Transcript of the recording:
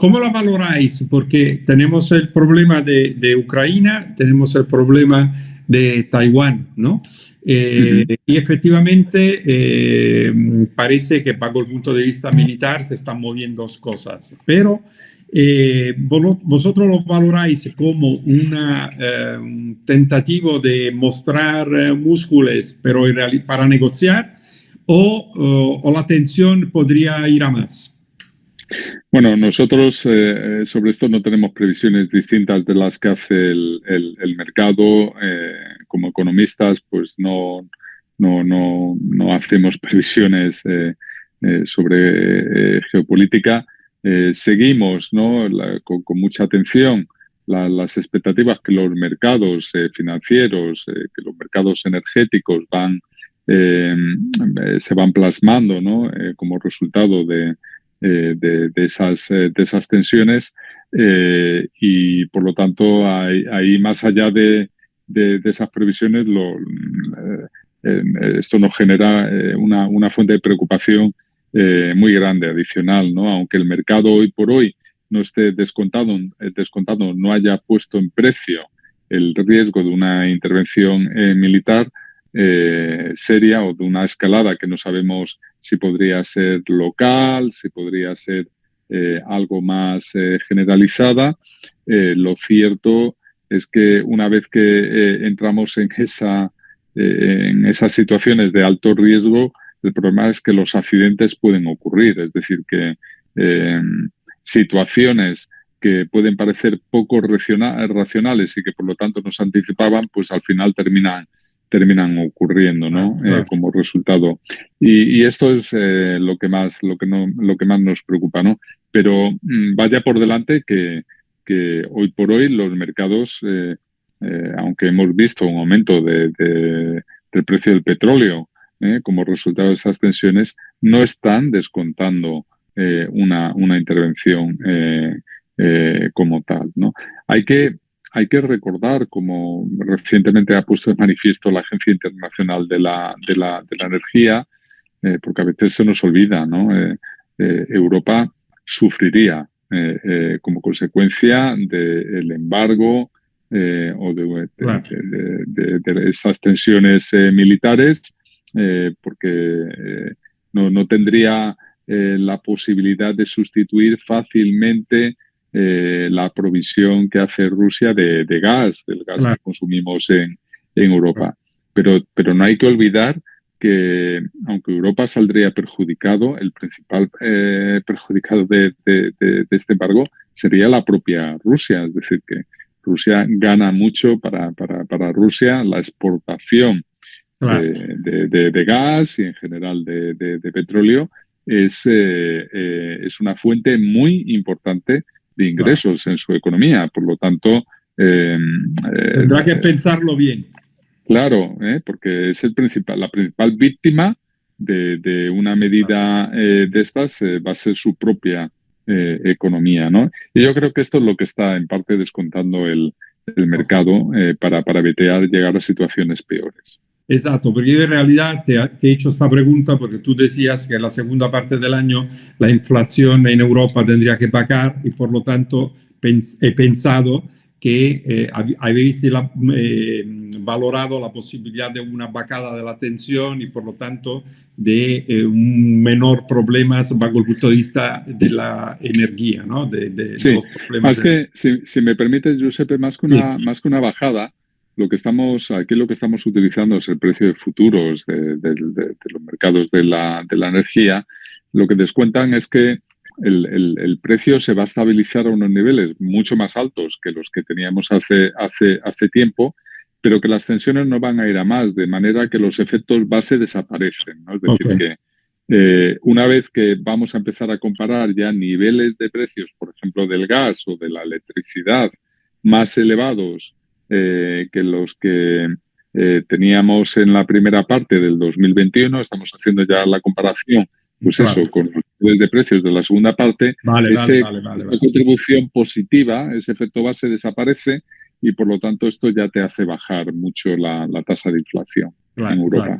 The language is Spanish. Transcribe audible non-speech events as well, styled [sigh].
¿Cómo lo valoráis? Porque tenemos el problema de, de Ucrania, tenemos el problema de Taiwán, ¿no? Eh, y efectivamente eh, parece que bajo el punto de vista militar se están moviendo dos cosas, pero eh, vosotros lo valoráis como una tentativa de mostrar músculos pero para negociar o, o, la tensión podría ir a más. Bueno, nosotros sobre esto no tenemos previsiones distintas de las que hace el, el mercado como economistas, pues no, no, no, no hacemos [laughs] previsiones eh, eh, sobre eh, geopolítica. seguimos ¿no? con, mucha atención las expectativas que los mercados financieros, que los mercados energéticos van, se van plasmando ¿no? como resultado de, de, esas, de esas tensiones y por lo tanto ahí más allá de, de, esas previsiones, lo, eh, eh, esto nos genera eh, una, una, fuente de preocupación muy grande, adicional, ¿no? Aunque el mercado hoy por hoy no esté descontado, descontado no haya puesto en precio el riesgo de una intervención militar seria o de una escalada que no sabemos si podría ser local, si podría ser algo más generalizada. lo cierto es que una vez que eh, entramos en, esa, eh, en esas situaciones de alto riesgo, el problema es que los accidentes pueden ocurrir, es decir, que em, situaciones que pueden parecer poco racionales y que por lo tanto nos anticipaban, pues al final terminan terminan ocurriendo ¿no? Eh, como resultado y, esto es lo que más lo que no lo que más nos preocupa no pero mm, vaya por delante que, que hoy por hoy los mercados, eh, eh, aunque hemos visto un aumento de, del precio del petróleo eh, como resultado de esas tensiones, no están descontando una, una, intervención como tal. ¿no? Hay, que, hay que recordar, como recientemente ha puesto de manifiesto la Agencia Internacional de la, de la, de la Energía, porque a veces se nos olvida, ¿no? Europa sufriría eh, eh, como consecuencia del embargo eh, o de, de, estas tensiones militares, porque no, no, tendría la posibilidad de sustituir fácilmente la provisión que hace Rusia de, gas, del gas que consumimos en, en Europa. Pero, pero no hay que olvidar que aunque Europa saldría perjudicado, el principal eh, perjudicado de, este embargo sería la propia Rusia. Es decir, que Rusia gana mucho para, para, Rusia la exportación de, gas y en general de, petróleo es, eh, eh, es una fuente muy importante de ingresos en su economía. Por lo tanto... Tendrá que pensarlo bien. Claro, ¿eh? porque es el principal, la principal víctima de, una medida eh, de estas eh, va a ser su propia economía, ¿no? Y yo creo que esto es lo que está en parte descontando el, mercado para, para evitar llegar a situaciones peores. Exacto, porque yo en realidad te, he hecho esta pregunta porque tú decías que en la segunda parte del año la inflación en Europa tendría que pagar y por lo tanto he pensado que eh, habéis eh, valorado la posibilidad de una bajada de la tensión y por lo tanto de eh, un menor problemas bajo el punto de vista de la energía, ¿no? De, los problemas. que, si, me permites, Giuseppe, más que, una, más que una bajada, lo que estamos, aquí lo que estamos utilizando es el precio de futuros de, de los mercados de la, de la energía. Lo que descuentan es que el, precio se va a estabilizar a unos niveles mucho más altos que los que teníamos hace, hace, hace tiempo, pero que las tensiones no van a ir a más, de manera que los efectos base desaparecen. Es decir, que eh, una vez que vamos a empezar a comparar ya niveles de precios, por ejemplo, del gas o de la electricidad más elevados eh, que los que eh, teníamos en la primera parte del 2021, estamos haciendo ya la comparación pues eso, con los de precios de la segunda parte, esa contribución positiva, ese efecto base desaparece y por lo tanto esto ya te hace bajar mucho la, tasa de inflación en Europa.